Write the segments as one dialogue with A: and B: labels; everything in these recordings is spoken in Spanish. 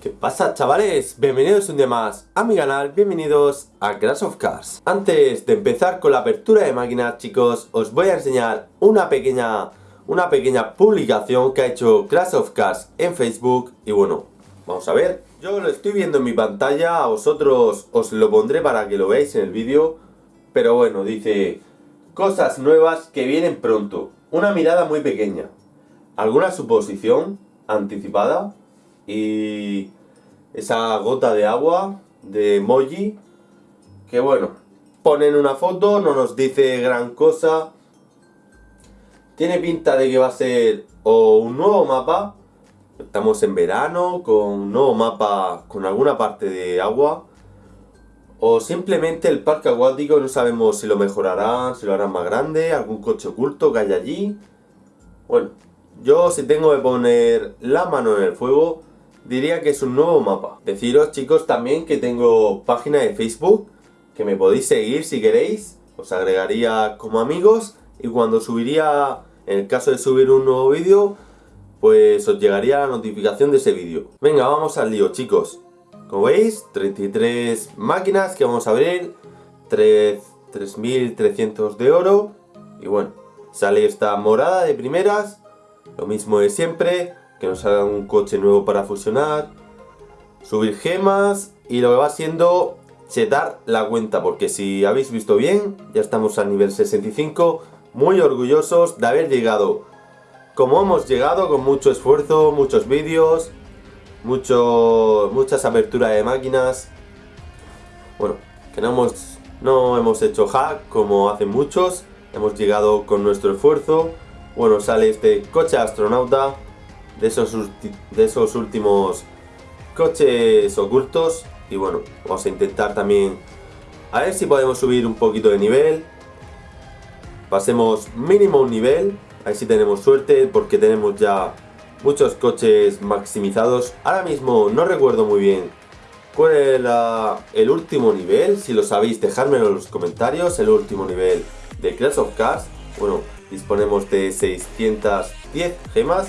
A: ¿Qué pasa chavales? Bienvenidos un día más a mi canal, bienvenidos a Crash of Cars. Antes de empezar con la apertura de máquinas chicos, os voy a enseñar una pequeña, una pequeña publicación que ha hecho Crash of Cars en Facebook Y bueno, vamos a ver. Yo lo estoy viendo en mi pantalla, a vosotros os lo pondré para que lo veáis en el vídeo Pero bueno, dice Cosas nuevas que vienen pronto Una mirada muy pequeña. Alguna suposición anticipada y esa gota de agua de emoji que bueno, ponen una foto, no nos dice gran cosa. Tiene pinta de que va a ser o un nuevo mapa. Estamos en verano con un nuevo mapa con alguna parte de agua. O simplemente el parque acuático no sabemos si lo mejorarán, si lo harán más grande, algún coche oculto que hay allí. Bueno, yo si tengo que poner la mano en el fuego diría que es un nuevo mapa. Deciros chicos también que tengo página de Facebook, que me podéis seguir si queréis, os agregaría como amigos y cuando subiría, en el caso de subir un nuevo vídeo, pues os llegaría la notificación de ese vídeo. Venga, vamos al lío chicos. Como veis, 33 máquinas que vamos a abrir, 3.300 de oro y bueno, sale esta morada de primeras, lo mismo de siempre, que nos hagan un coche nuevo para fusionar, subir gemas y lo que va siendo chetar la cuenta, porque si habéis visto bien, ya estamos al nivel 65, muy orgullosos de haber llegado. Como hemos llegado, con mucho esfuerzo, muchos vídeos, mucho, muchas aperturas de máquinas, bueno, que no hemos, no hemos hecho hack como hacen muchos, hemos llegado con nuestro esfuerzo, bueno, sale este coche astronauta, de esos, de esos últimos coches ocultos. Y bueno, vamos a intentar también a ver si podemos subir un poquito de nivel. Pasemos mínimo un nivel a ver si tenemos suerte porque tenemos ya muchos coches maximizados. Ahora mismo no recuerdo muy bien cuál era el último nivel si lo sabéis dejármelo en los comentarios el último nivel de Clash of Cars bueno, disponemos de 610 gemas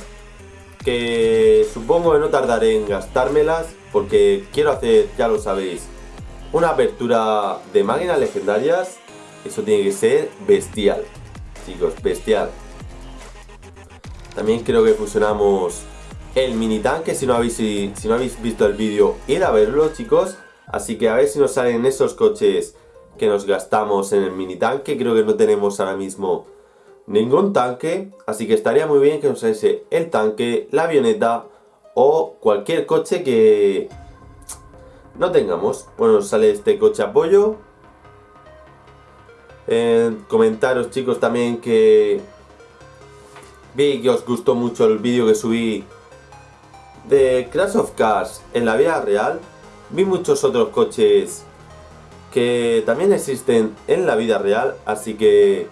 A: que supongo que no tardaré en gastármelas porque quiero hacer, ya lo sabéis, una apertura de máquinas legendarias. Eso tiene que ser bestial, chicos, bestial. También creo que fusionamos el mini tanque, si no habéis, si, no habéis visto el vídeo, ir a verlo, chicos. Así que a ver si nos salen esos coches que nos gastamos en el mini tanque. Creo que no tenemos ahora mismo ningún tanque, así que estaría muy bien que saliese el tanque, la avioneta o cualquier coche que no tengamos. Bueno, sale este coche apoyo. comentaros chicos también que vi que os gustó mucho el vídeo que subí de Crash of Cars en la vida real. Vi muchos otros coches que también existen en la vida real, así que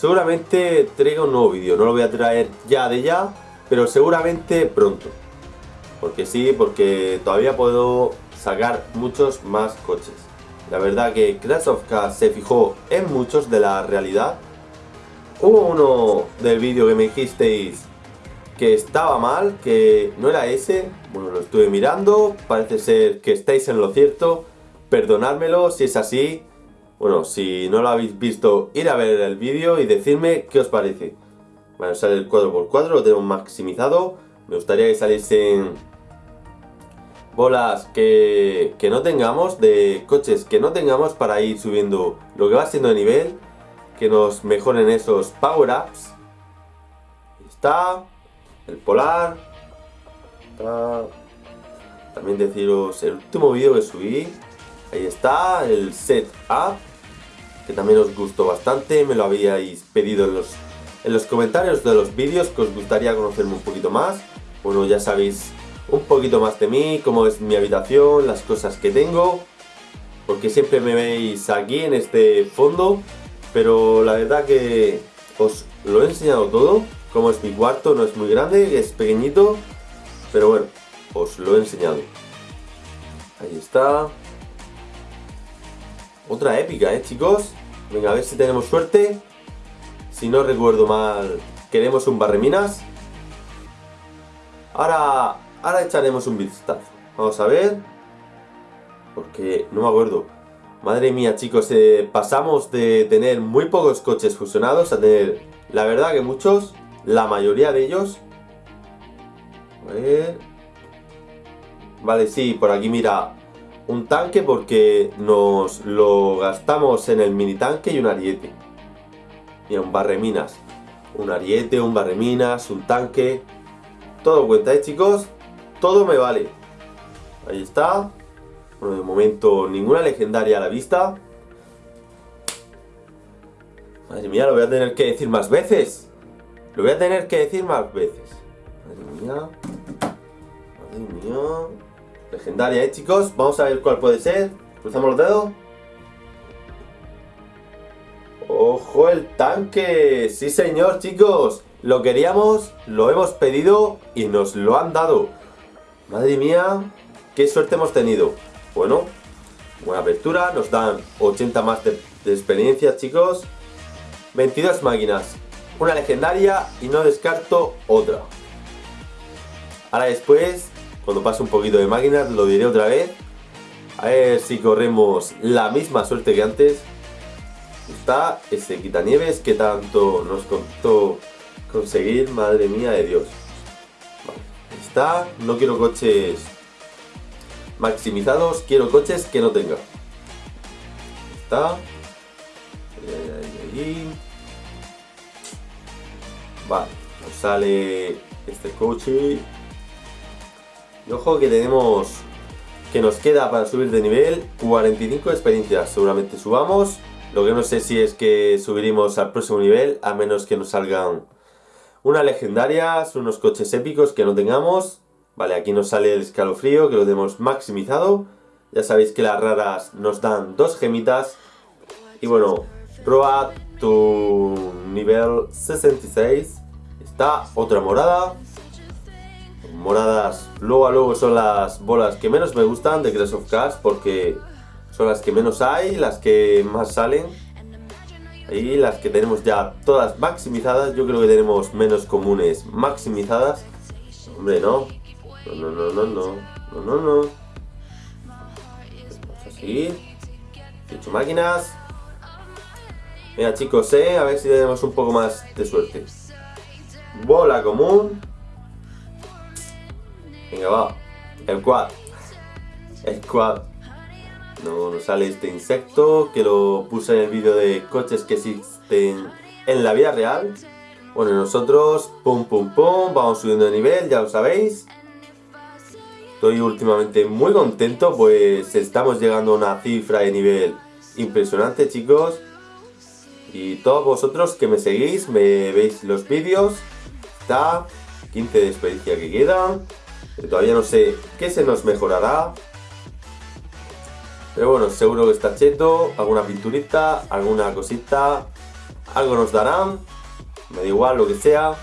A: Seguramente traiga un nuevo vídeo, no lo voy a traer ya de ya, pero seguramente pronto. Porque sí, porque todavía puedo sacar muchos más coches. La verdad que Cars se fijó en muchos de la realidad. Hubo uno del vídeo que me dijisteis que estaba mal, que no era ese. Bueno, lo estuve mirando, parece ser que estáis en lo cierto. Perdonádmelo si es así, bueno, si no lo habéis visto, ir a ver el vídeo y decirme qué os parece. Bueno, sale el 4x4, lo tenemos maximizado. Me gustaría que saliesen bolas que, que no tengamos, de coches que no tengamos para ir subiendo lo que va siendo de nivel. Que nos mejoren esos power-ups. Está el polar. También deciros el último vídeo que subí. Ahí está, el setup que también os gustó bastante, me lo habíais pedido en los, en los comentarios de los vídeos que os gustaría conocerme un poquito más. Bueno, ya sabéis un poquito más de mí, cómo es mi habitación, las cosas que tengo, porque siempre me veis aquí en este fondo, pero la verdad que os lo he enseñado todo, cómo es mi cuarto, no es muy grande, es pequeñito, pero bueno, os lo he enseñado. Ahí está. Otra épica, ¿eh, chicos? Venga, a ver si tenemos suerte. Si no recuerdo mal, queremos un barreminas. Ahora, ahora echaremos un vistazo. Vamos a ver. Porque no me acuerdo. Madre mía, chicos, eh, pasamos de tener muy pocos coches fusionados a tener, la verdad que muchos, la mayoría de ellos. A ver. Vale, sí, por aquí mira, un tanque porque nos lo gastamos en el mini tanque y un ariete. Y un barreminas. Un ariete, un barreminas, un tanque. Todo cuenta, ¿eh, chicos? Todo me vale. Ahí está. Bueno, de momento ninguna legendaria a la vista. Madre mía, lo voy a tener que decir más veces. Lo voy a tener que decir más veces. Madre mía. Madre mía. Legendaria, ¿eh, chicos? Vamos a ver cuál puede ser. Cruzamos los dedos. ¡Ojo el tanque! ¡Sí, señor, chicos! Lo queríamos, lo hemos pedido y nos lo han dado. Madre mía, qué suerte hemos tenido. Bueno, buena apertura, nos dan 80 más de, experiencia, chicos. 22 máquinas, una legendaria y no descarto otra. Ahora después, cuando pase un poquito de máquinas, lo diré otra vez. A ver si corremos la misma suerte que antes. Está ese quitanieves que tanto nos costó conseguir, madre mía de Dios. Está, no quiero coches maximizados, quiero coches que no tenga. Está. Vale, nos sale este coche. Ojo que tenemos que nos queda para subir de nivel 45 experiencias. Seguramente subamos. Lo que no sé si es que subiremos al próximo nivel, a menos que nos salgan unas legendarias, unos coches épicos que no tengamos. Vale, aquí nos sale el escalofrío, que lo tenemos maximizado. Ya sabéis que las raras nos dan dos gemitas. Y bueno, proba tu nivel 66. Está otra morada. Moradas, luego a luego son las bolas que menos me gustan de Crash of Cars porque son las que menos hay, las que más salen. Y las que tenemos ya todas maximizadas, yo creo que tenemos menos comunes maximizadas. Hombre, no, no, no, no, no, no. No, no, no. Vamos a seguir. 18 máquinas. Venga, chicos, eh. A ver si tenemos un poco más de suerte. Bola común. Venga, va. El quad. El quad. No nos sale este insecto que lo puse en el vídeo de coches que existen en la vida real. Bueno, nosotros, pum, pum, pum, vamos subiendo de nivel, ya lo sabéis. Estoy últimamente muy contento, pues estamos llegando a una cifra de nivel impresionante, chicos. Y todos vosotros que me seguís, me veis los vídeos, está 15 de experiencia que quedan. Todavía no sé qué se nos mejorará. Pero bueno, seguro que está cheto, alguna pinturita, alguna cosita, algo nos darán. Me da igual lo que sea.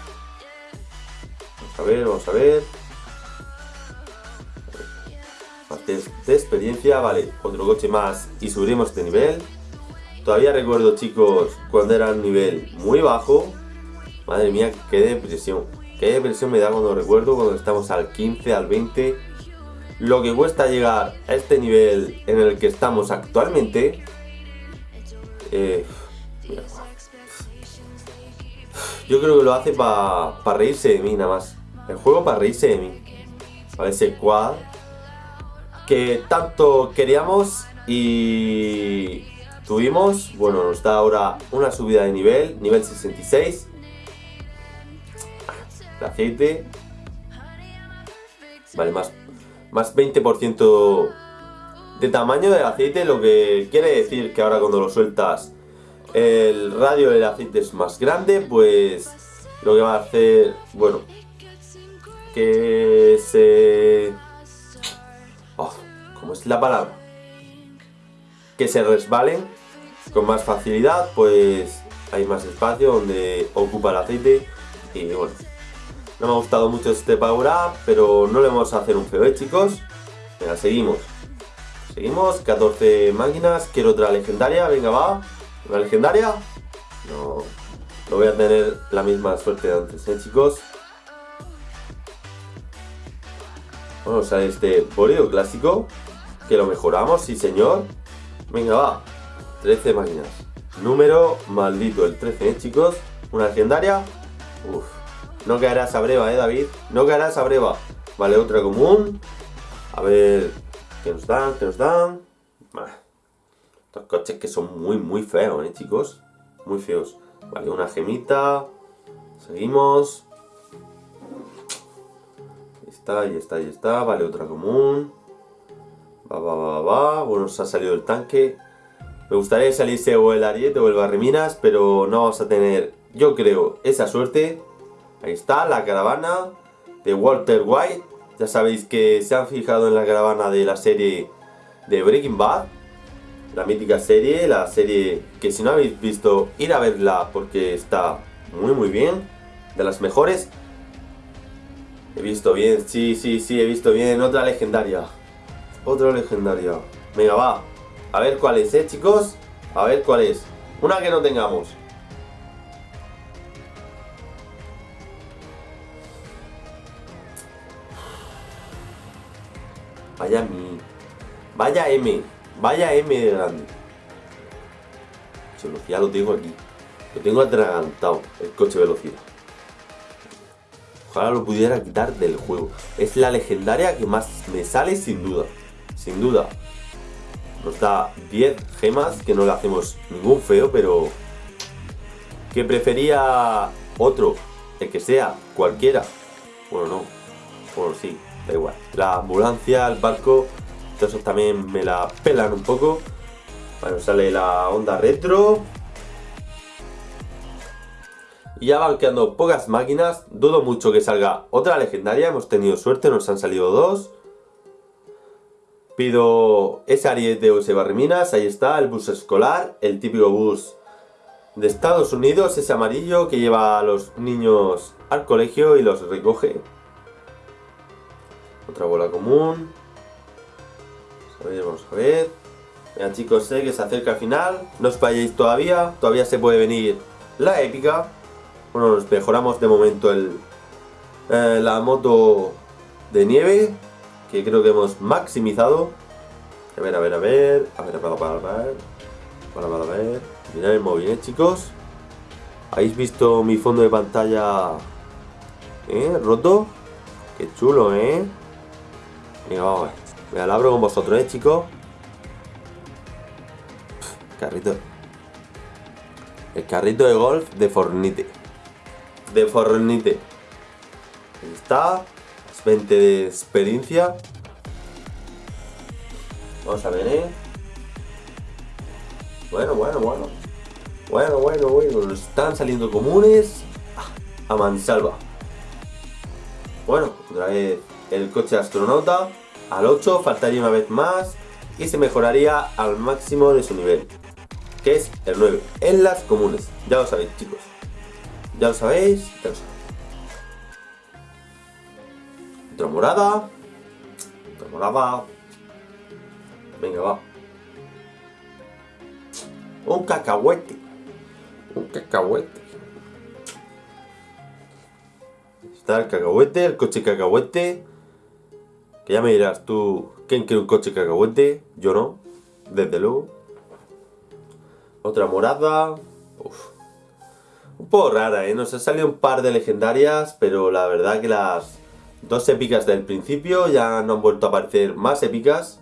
A: Vamos a ver, vamos a ver de, experiencia, vale, otro coche más y subiremos de nivel. Todavía recuerdo chicos cuando era un nivel muy bajo, madre mía, qué depresión. Qué depresión me da cuando recuerdo cuando estamos al 15, al 20. Lo que cuesta llegar a este nivel en el que estamos actualmente. Eh, yo creo que lo hace para reírse de mí nada más. El juego para reírse de mí. A ese quad que tanto queríamos y tuvimos, bueno, nos da ahora una subida de nivel, nivel 66. El aceite. Vale, más, más 20% de tamaño del aceite, lo que quiere decir que ahora cuando lo sueltas el radio del aceite es más grande, pues lo que va a hacer, bueno, que se es la palabra? Que se resbalen con más facilidad, pues hay más espacio donde ocupa el aceite y bueno, no me ha gustado mucho este power up, pero no le vamos a hacer un feo, ¿eh, chicos? Venga, seguimos. Seguimos, 14 máquinas, quiero otra legendaria, venga, va. ¿Una legendaria? No, no voy a tener la misma suerte de antes, ¿eh, chicos? Bueno, sale este Boreo clásico. Que lo mejoramos, sí señor. Venga, va. 13 máquinas. Número maldito, el 13, ¿eh, chicos? Una legendaria. Uf. No caerá esa breva, ¿eh, David? No caerá esa breva. Vale, otra común. A ver... ¿Qué nos dan? ¿Qué nos dan? Estos coches que son muy, muy feos, ¿eh, chicos? Muy feos. Vale, una gemita. Seguimos. Ahí está, ahí está, ahí está. Vale, otra común. Va, va, va, va. Bueno, se ha salido el tanque. Me gustaría que saliese o el Ariete o el Barreminas, pero no vamos a tener, yo creo, esa suerte. Ahí está, la caravana de Walter White. Ya sabéis que se han fijado en la caravana de la serie de Breaking Bad. La mítica serie, la serie que si no habéis visto, ir a verla porque está muy muy bien. De las mejores. He visto bien, sí, sí, sí, he visto bien. Otra legendaria. Otra legendaria. Venga, va. A ver cuál es, ¿eh, chicos? A ver cuál es. Una que no tengamos. Vaya mi. Vaya M. Vaya M de grande. Ya lo tengo aquí. Lo tengo atragantado. El coche velocidad. Ojalá lo pudiera quitar del juego. Es la legendaria que más me sale sin duda. Sin duda. Nos da 10 gemas, que no le hacemos ningún feo, pero... Que prefería otro, el que sea, cualquiera. Bueno, no. Bueno, sí, da igual. La ambulancia, el barco, todo eso también me la pelan un poco. Bueno, sale la onda retro. Y ya van quedando pocas máquinas. Dudo mucho que salga otra legendaria. Hemos tenido suerte, nos han salido dos. Pido ese ariete o ese barreminas, ahí está, el bus escolar, el típico bus de Estados Unidos, ese amarillo que lleva a los niños al colegio y los recoge. Otra bola común. Vamos a ver, vamos a ver. Vean chicos, sé que se acerca al final, no os falléis todavía, todavía se puede venir la épica. Bueno, nos mejoramos de momento el, eh, la moto de nieve, que creo que hemos maximizado. A ver, a ver, a ver, a ver, a ver, a ver, a ver, a ver, mirad el móvil, ¿eh, chicos? ¿Habéis visto mi fondo de pantalla ¿Eh? roto? Qué chulo, ¿eh? Venga, vamos a ver. Me la abro con vosotros, ¿eh, chicos? carrito. El carrito de golf de Fornite. De Fornite. Ahí está. 20 de experiencia. Vamos a ver, ¿eh? Bueno, bueno, bueno. Bueno, bueno, bueno. Están saliendo comunes. A mansalva. Bueno, otra vez el coche astronauta. Al 8 faltaría una vez más. Y se mejoraría al máximo de su nivel. Que es el 9. En las comunes. Ya lo sabéis, chicos. Ya lo sabéis. Ya lo sabéis. Otra morada. Otra morada. Venga, va. Un cacahuete. Un cacahuete. Está el cacahuete, el coche cacahuete. Que ya me dirás tú, ¿quién quiere un coche cacahuete? Yo no, desde luego. Otra morada. Uf. Un poco rara, ¿eh? Nos ha salido un par de legendarias, pero la verdad que las Dos épicas del principio, ya no han vuelto a aparecer más épicas.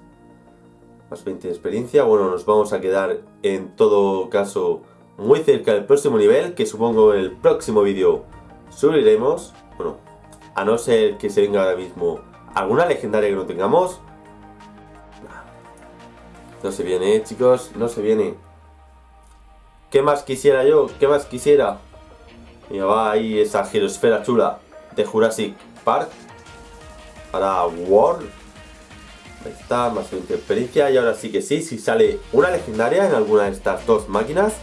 A: Más 20 de experiencia. Bueno, nos vamos a quedar en todo caso muy cerca del próximo nivel, que supongo en el próximo vídeo subiremos. Bueno, a no ser que se venga ahora mismo alguna legendaria que no tengamos. No se viene, ¿eh, chicos, no se viene. ¿Qué más quisiera yo? ¿Qué más quisiera? Mira, va ahí esa girosfera chula de Jurassic Park para World. Ahí está, más 20 experiencia. Y ahora sí que sí, si sale una legendaria en alguna de estas dos máquinas,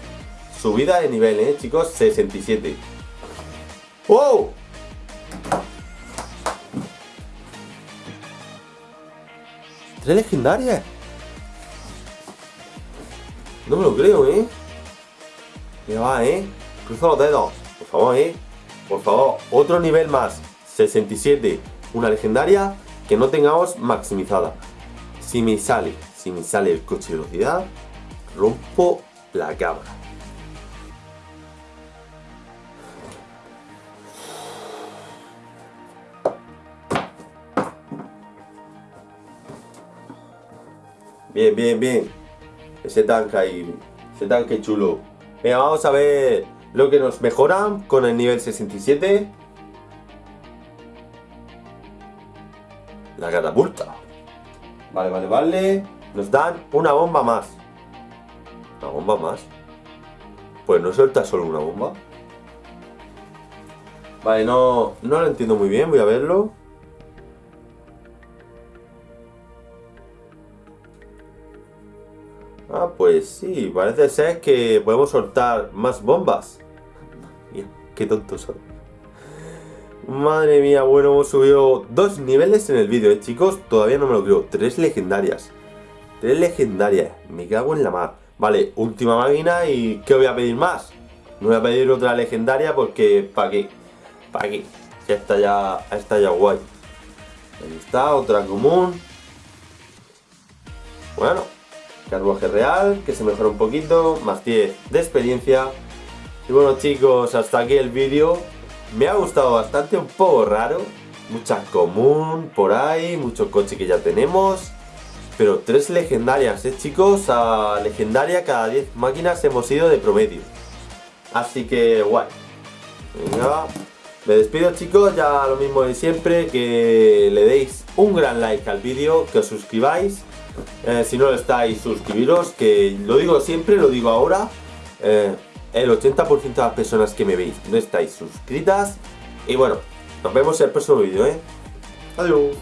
A: subida de nivel, ¿eh, chicos? 67. ¡Wow! ¿Tres legendarias? No me lo creo, ¿eh? Mira, va, ¿eh? Cruza los dedos. Por favor, ¿eh? Por favor, otro nivel más. 67 una legendaria que no tengamos maximizada. Si me sale, si me sale el coche de velocidad, rompo la cámara. Bien, bien, bien. Ese tanque ahí. Ese tanque chulo. Venga, vamos a ver lo que nos mejoran con el nivel 67. La catapulta. Vale, vale, vale. Nos dan una bomba más. ¿Una bomba más? Pues no suelta solo una bomba. Vale, no, no lo entiendo muy bien. Voy a verlo. Ah, pues sí, parece ser que podemos soltar más bombas. Mira, qué tontos son. Madre mía, bueno, hemos subido dos niveles en el vídeo, ¿eh, chicos? Todavía no me lo creo. Tres legendarias. Tres legendarias. Me cago en la mar. Vale, última máquina y ¿qué voy a pedir más? No voy a pedir otra legendaria porque... ¿Para qué? ¿Para qué? Ya está ya, está ya guay. Ahí está, otra común. Bueno, carruaje real, que se mejora un poquito, más 10 de experiencia. Y bueno chicos, hasta aquí el vídeo. Me ha gustado bastante, un poco raro. Mucha común por ahí, mucho coche que ya tenemos. Pero tres legendarias, ¿eh chicos? A legendaria cada 10 máquinas hemos ido de promedio. Así que guay. Venga. Me despido chicos, ya lo mismo de siempre, que le deis un gran like al vídeo, que os suscribáis eh, si no lo estáis, suscribiros, que lo digo siempre, lo digo ahora. Eh, el 80% de las personas que me veis no estáis suscritas. Y bueno, nos vemos en el próximo vídeo, ¿eh? Adiós.